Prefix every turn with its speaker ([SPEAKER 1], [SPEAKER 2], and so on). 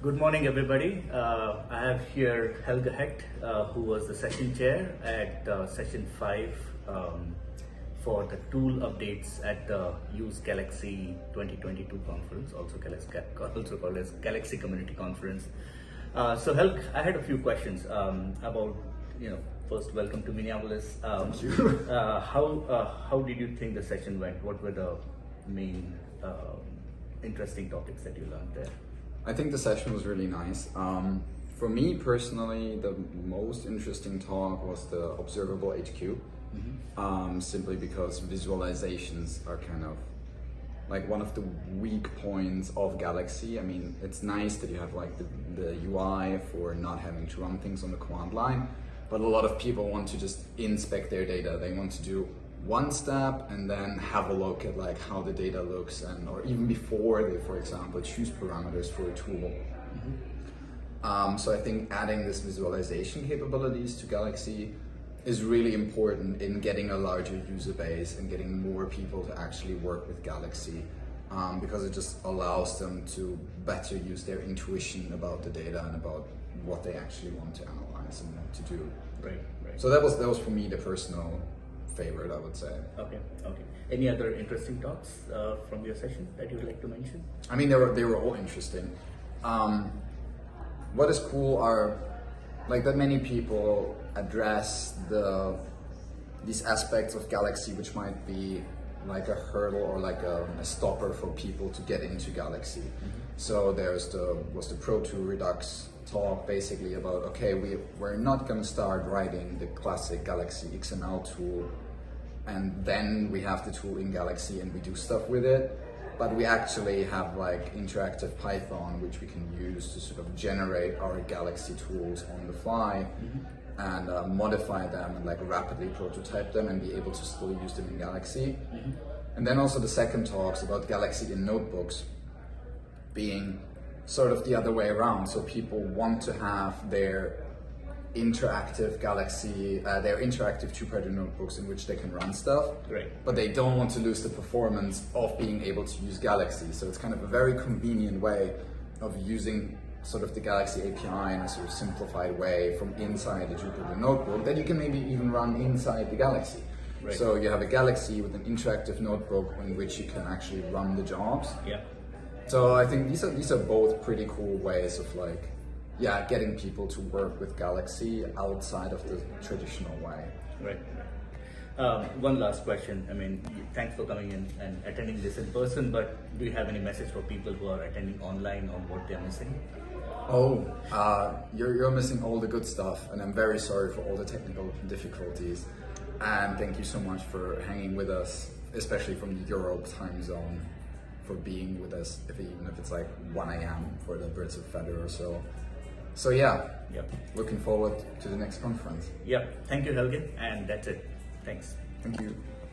[SPEAKER 1] Good morning, everybody. Uh, I have here Helge Hecht, uh, who was the session chair at uh, session five um, for the tool updates at the Use Galaxy 2022 conference, also, also called as Galaxy Community Conference. Uh, so, Helg, I had a few questions um, about, you know, first, welcome to Minneapolis. Um, uh, how uh, how did you think the session went? What were the main um, interesting topics that you learned there?
[SPEAKER 2] I think the session was really nice. Um, for me personally, the most interesting talk was the observable HQ. Um, simply because visualizations are kind of like one of the weak points of Galaxy. I mean, it's nice that you have like the, the UI for not having to run things on the command line, but a lot of people want to just inspect their data. They want to do one step and then have a look at like how the data looks and or even before they, for example, choose parameters for a tool. Um, so I think adding this visualization capabilities to Galaxy is really important in getting a larger user base and getting more people to actually work with Galaxy um, because it just allows them to better use their intuition about the data and about what they actually want to analyze and what to do.
[SPEAKER 1] Right, right.
[SPEAKER 2] So that was that was for me the personal favorite, I would say.
[SPEAKER 1] Okay, okay. Any other interesting talks uh, from your session that you'd like to mention?
[SPEAKER 2] I mean, they were they were all interesting. Um, what is cool are like that many people address the these aspects of Galaxy which might be like a hurdle or like a, a stopper for people to get into Galaxy. So there's the was the Pro2 Redux talk basically about okay we we're not gonna start writing the classic Galaxy XML tool and then we have the tool in Galaxy and we do stuff with it. But we actually have like interactive Python, which we can use to sort of generate our Galaxy tools on the fly and uh, modify them and like rapidly prototype them and be able to still use them in Galaxy. And then also the second talks about Galaxy in notebooks being sort of the other way around. So people want to have their interactive Galaxy, uh, their interactive Jupyter notebooks in which they can run stuff.
[SPEAKER 1] Right.
[SPEAKER 2] But they don't want to lose the performance of being able to use Galaxy. So it's kind of a very convenient way of using sort of the Galaxy API in a sort of simplified way from inside the Jupyter notebook that you can maybe even run inside the Galaxy.
[SPEAKER 1] Right.
[SPEAKER 2] So you have a Galaxy with an interactive notebook in which you can actually run the jobs.
[SPEAKER 1] Yeah.
[SPEAKER 2] So I think these are these are both pretty cool ways of like, yeah, getting people to work with Galaxy outside of the traditional way.
[SPEAKER 1] Right. Um, one last question. I mean, thanks for coming in and attending this in person, but do you have any message for people who are attending online on what they're missing?
[SPEAKER 2] Oh, uh, you're, you're missing all the good stuff, and I'm very sorry for all the technical difficulties. And thank you so much for hanging with us, especially from the Europe time zone, for being with us, if even if it's like 1 a.m. for the Birds of Feather or so. So yeah,
[SPEAKER 1] Yep.
[SPEAKER 2] looking forward to the next conference.
[SPEAKER 1] Yep. Thank you, Helge. And that's it. Thanks.
[SPEAKER 2] Thank you.